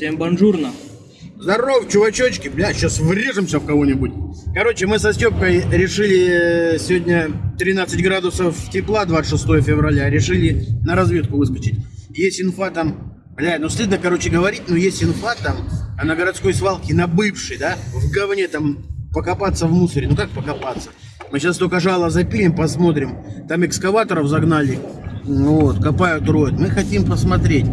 Всем бонжурно. Здоров, чувачочки. Бля, сейчас врежемся в кого-нибудь. Короче, мы со Степкой решили э, сегодня 13 градусов тепла, 26 февраля. Решили на разведку выскочить. Есть инфа там... Бля, ну стыдно, короче, говорить, но есть инфа там а на городской свалке, на бывшей, да, в говне там покопаться в мусоре. Ну как покопаться? Мы сейчас только жало запилим, посмотрим. Там экскаваторов загнали. Вот, копают, роют. Мы хотим посмотреть.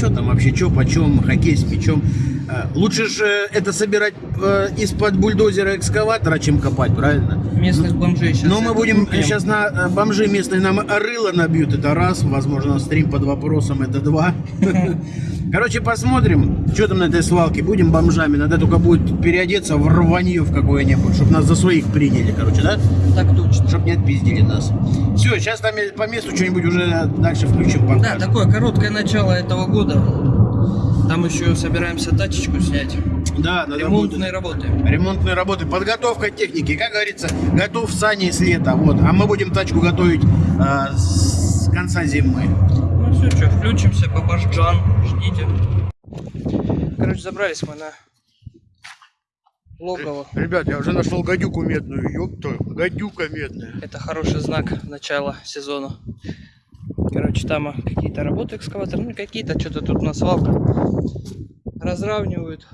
Ну что там вообще, что, почем, хоккей с мячом. Э, Лучше же это собирать э, из-под бульдозера экскаватора, чем копать, правильно? Местных бомжей сейчас. Но мы будем сейчас на э, бомжи местные нам рыло набьют, это раз, возможно, стрим под вопросом, это два. Короче, посмотрим, что там на этой свалке, будем бомжами, надо только будет переодеться в рванье в какое-нибудь, чтобы нас за своих приняли, короче, да? Так точно. Чтоб не отпиздили нас. Все, сейчас там по месту что-нибудь уже дальше включим. Да, покажем. такое короткое начало этого года. Там еще собираемся тачечку снять. Да, надо Ремонтные будет. работы. Ремонтные работы, подготовка техники, как говорится, готов сани с лета, вот. А мы будем тачку готовить э, с конца зимы. Все, что, включимся, бабашджан, ждите. Короче, забрались мы на логово. Ребят, я уже нашел гадюку медную, ёпта, гадюка медная. Это хороший знак начала сезона. Короче, там какие-то работы экскаватор, ну какие-то, что-то тут на свалка. Разравнивают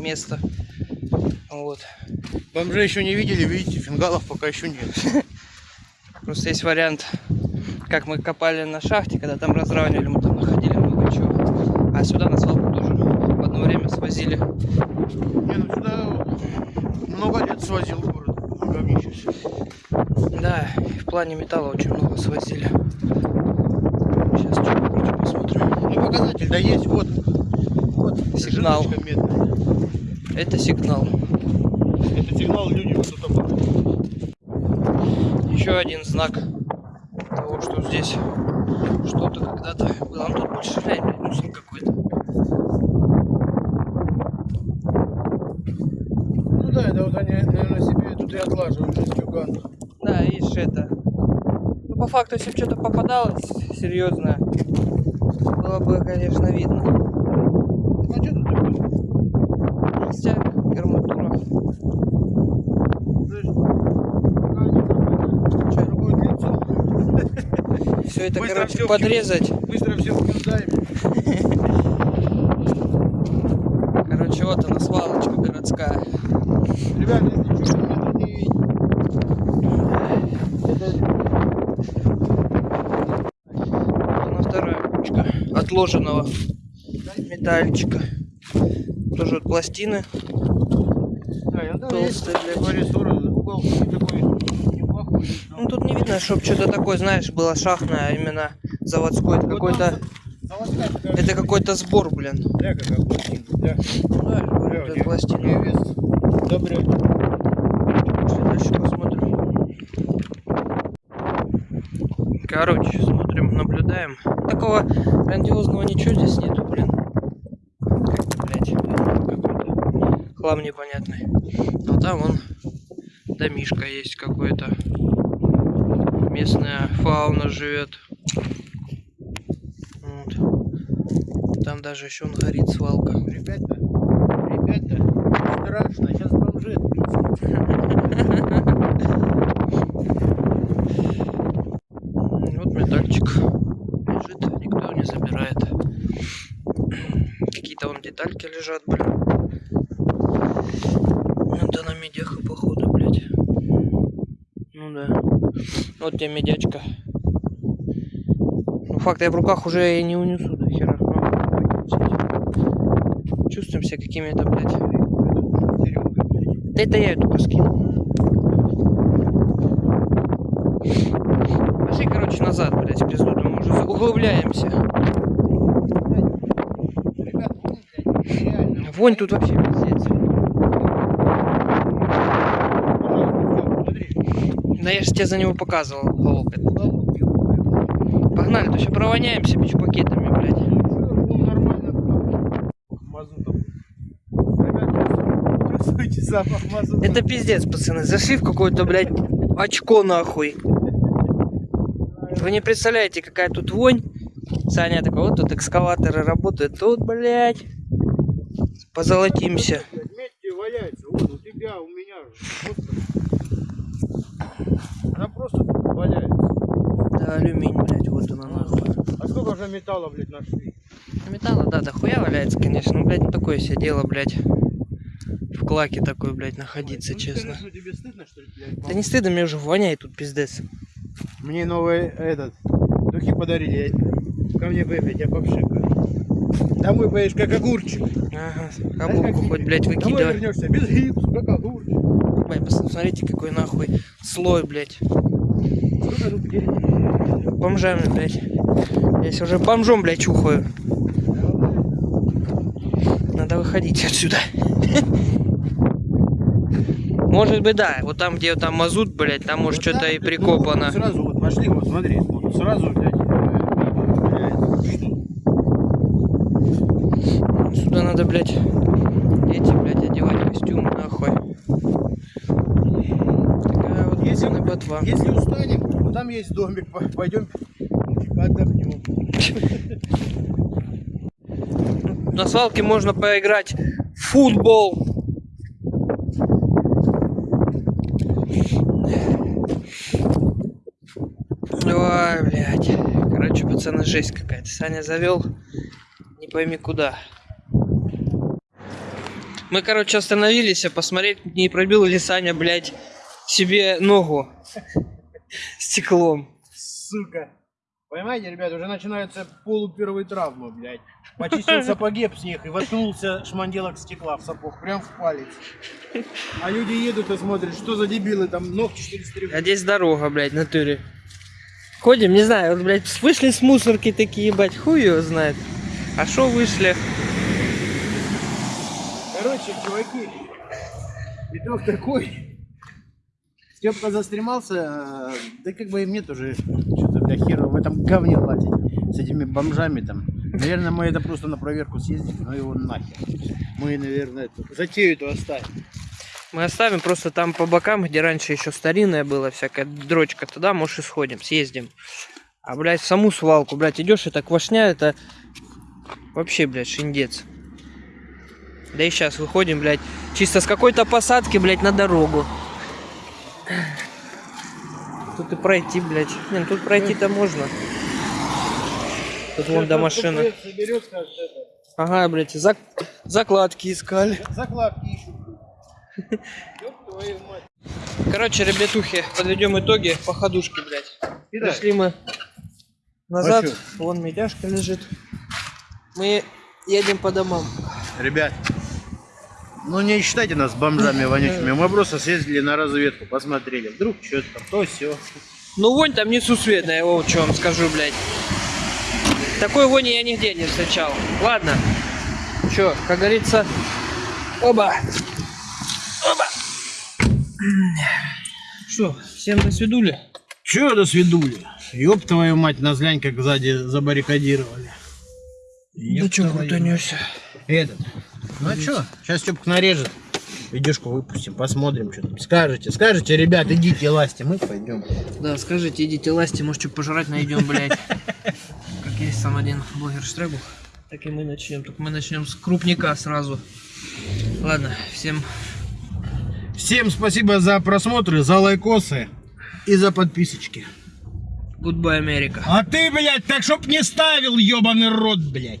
место. Вот. Бомжей еще не видели, видите, фингалов пока еще нет. Просто есть вариант, как мы копали на шахте, когда там разравнивали, мы там находили много чего. А сюда на свалку тоже в одно время свозили. Не, ну сюда много лет свозил город. Да, и в плане металла очень много свозили. Сейчас что короче, посмотрим. Ну показатель, да есть, вот. Вот, Сигнал. Это сигнал. Это сигнал людям что-то было. Еще один знак того, что здесь что-то когда-то было. Ну тут больше глянь, блядь, мусор какой-то. Ну да, это вот они, наверное, себе тут и отлаживают жестюган. Да, видишь это. Ну, по факту, если бы что-то попадалось серьезное, было бы, конечно, видно. А что тут такое? Жестяк, арматура. Что, будет лицо? Все это, Быстро короче, всё подрезать. Быстро все вкидаем. Короче, вот она, свалочка городская. Ребят, если тут не видно. Она вторая кучка отложенного металличка. Тоже вот пластины. Да, я есть блядь. угол такой Ну тут не видно, чтобы что-то такое, знаешь, было шахтное, а именно заводской. Это какой-то, это какой-то сбор, блин. Да, это пластина. дальше посмотрим. Короче, смотрим, наблюдаем. Такого грандиозного ничего здесь нету, блин. Как-то, блядь, какой-то хлам непонятный. Но там вон домишка есть какой-то. Местная фауна живет. Вот. Там даже еще он горит свалка. Ребята, ребята, страшно, сейчас бомжи. Вот медальчик лежит, никто не забирает. Какие-то вон детальки лежат, блин. Это на медях, походу, блядь. Ну да. Вот тебе медячка. Ну факт, я в руках уже и не унесу до хера. Ну, Чувствуем себя какими-то, блядь. Да это я ее только скину. Пошли, короче, назад, блядь, пизду, мы уже углубляемся. Реально. Вонь тут вообще пиздец. Пожалуйста, смотри. Да я же тебе за него показывал, этот. Погнали, то еще провоняемся пакетами, блядь. Ну. Мазутом. Это пиздец, пацаны. Зашли в какое-то, блядь, очко нахуй. Вы не представляете, какая тут вонь. Саня такой, вот тут экскаваторы работают. Тут, блядь, позолотимся. Медь валяется, вот у тебя, у меня. Она просто валяется. Да, алюминий, блядь, вот она нахуй. А сколько уже металла, блядь, нашли? Металла, да, дохуя валяется, конечно. Ну, блядь, ну такое себе дело, блядь. В клаке такой, блядь, находиться, Ну, честно. скажи, тебе стыдно, что ли, блядь? Да не стыдно, мне уже воняет тут пиздец. Мне новый этот духи подарили. Я... Ко мне поехать, я попшикаю. Домой поедешь как огурчик. Ага, как хоть, блядь, Домой выкидывай. вернешься без гипса, как огурчик. Блядь, посмотрите, какой нахуй слой, блядь. Бомжами, блядь. Я уже бомжом, блядь, чухаю. Надо выходить отсюда. Может быть, да. Вот там, где там мазут, блядь, там может Вот что-то и ну, прикопано. сразу вот пошли, вот смотри, вот сразу, блядь, э, блядь, Сюда надо, блядь, эти, блядь, одевать костюмы, нахуй. Вот, Если- устанем, там есть домик, по- пойдем отдохнем. На свалке можно поиграть в футбол. Ой, блядь. Короче, пацаны, жесть какая-то. Саня завел, не пойми куда. Мы, короче, остановились а посмотреть, не пробил ли Саня, блядь, себе ногу стеклом. Сука. Понимаете, ребят, уже начинаются полупервые травмы, блядь. Почистил сапоги об снег и воткнулся шманделок стекла в сапог, прям в палец. А люди едут и смотрят, что за дебилы, там ногти что ли стригут. А здесь дорога, блядь, в натуре. Ходим, не знаю, вот, блядь, вышли с мусорки такие, ебать, хуй его знает. А шо вышли? Короче, чуваки, итог такой. Степка застремался, э, да как бы и мне тоже что-то для хера в этом говне лазить с этими бомжами там. Наверное, мы это просто на проверку съездим, но его нахер. Мы, наверное, эту, затею эту оставим. Мы оставим просто там по бокам, где раньше еще старинная была всякая дрочка, туда, может, и сходим, съездим. А, блядь, в саму свалку, блядь, идешь, это квашня, это вообще, блядь, шиндец. Да и сейчас выходим, блядь, чисто с какой-то посадки, блядь, на дорогу. Тут и пройти, блядь. Не, ну тут пройти-то можно. Тут вон до машины. Ага, блядь, зак- закладки искали. закладки ищут. Короче, ребятухи, подведем итоги по ходушке, блядь. Итак, Пришли мы назад, вон медяшка лежит. Мы едем по домам. Ребят, ну не считайте нас бомжами вонючими. Мы просто съездили на разведку, посмотрели. Вдруг что-то там, то все. Ну вонь там несусветная, вот что вам скажу, блядь. Такой вони я нигде не встречал. Ладно. Чё, как говорится, оба. Оба. Что, всем до свидули? Че до свидули? Ёб твою мать, нас глянь, как сзади забаррикадировали. Да Ёб чё твою крутанёшься? Этот. Ну а чё, сейчас Степка нарежет. Видюшку выпустим, посмотрим, что там. Скажете, скажете, ребят, идите ласти, мы пойдем. Да, скажите, идите ласти, может что пожрать найдем, блядь. Как есть там один блогер Штребух. Так и мы начнем. Только мы начнем с крупника сразу. Ладно, всем Всем спасибо за просмотры, за лайкосы и за подписочки. goodbye, Америка. А ты, блядь, так чтоб не ставил, ёбаный рот, блядь.